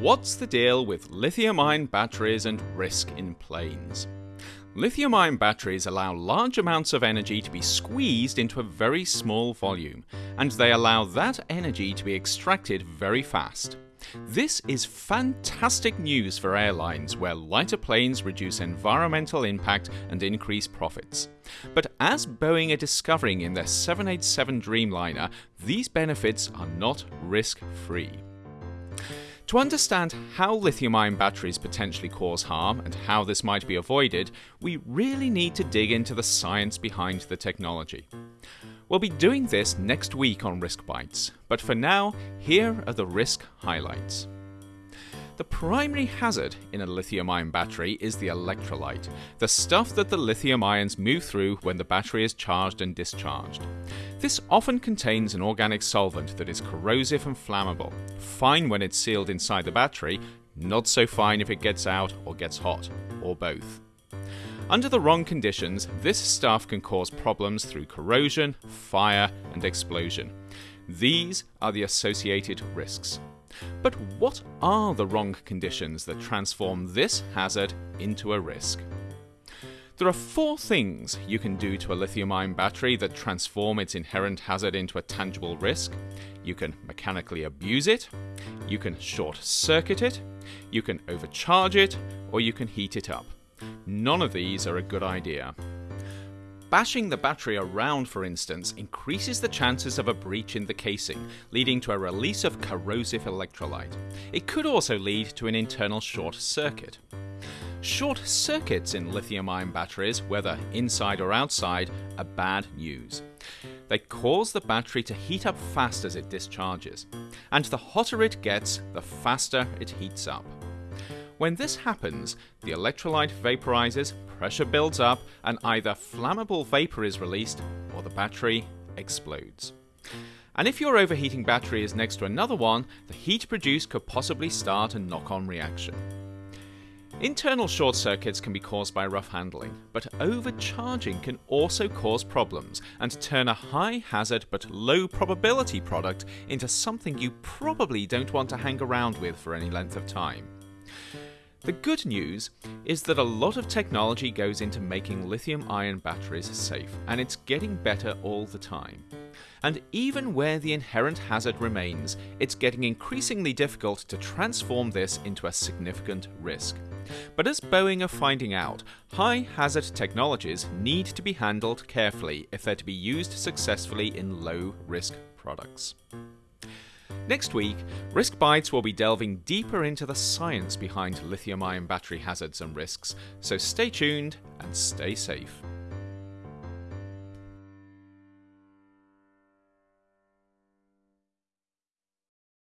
What's the deal with lithium ion batteries and risk in planes? Lithium ion batteries allow large amounts of energy to be squeezed into a very small volume, and they allow that energy to be extracted very fast. This is fantastic news for airlines where lighter planes reduce environmental impact and increase profits. But as Boeing are discovering in their 787 Dreamliner, these benefits are not risk free. To understand how lithium ion batteries potentially cause harm and how this might be avoided, we really need to dig into the science behind the technology. We'll be doing this next week on Risk Bites, but for now, here are the risk highlights. The primary hazard in a lithium ion battery is the electrolyte, the stuff that the lithium ions move through when the battery is charged and discharged. This often contains an organic solvent that is corrosive and flammable, fine when it's sealed inside the battery, not so fine if it gets out or gets hot, or both. Under the wrong conditions, this stuff can cause problems through corrosion, fire, and explosion. These are the associated risks. But what are the wrong conditions that transform this hazard into a risk? There are four things you can do to a lithium ion battery that transform its inherent hazard into a tangible risk. You can mechanically abuse it, you can short circuit it, you can overcharge it, or you can heat it up. None of these are a good idea. Bashing the battery around, for instance, increases the chances of a breach in the casing, leading to a release of corrosive electrolyte. It could also lead to an internal short circuit. Short circuits in lithium ion batteries, whether inside or outside, are bad news. They cause the battery to heat up fast as it discharges, and the hotter it gets, the faster it heats up. When this happens, the electrolyte vaporizes, pressure builds up, and either flammable vapor is released or the battery explodes. And if your overheating battery is next to another one, the heat produced could possibly start a knock on reaction. Internal short circuits can be caused by rough handling, but overcharging can also cause problems and turn a high hazard but low probability product into something you probably don't want to hang around with for any length of time. The good news is that a lot of technology goes into making lithium ion batteries safe, and it's getting better all the time. And even where the inherent hazard remains, it's getting increasingly difficult to transform this into a significant risk. But as Boeing are finding out, high hazard technologies need to be handled carefully if they're to be used successfully in low risk products. Next week, Risk Bites will be delving deeper into the science behind lithium ion battery hazards and risks, so stay tuned and stay safe.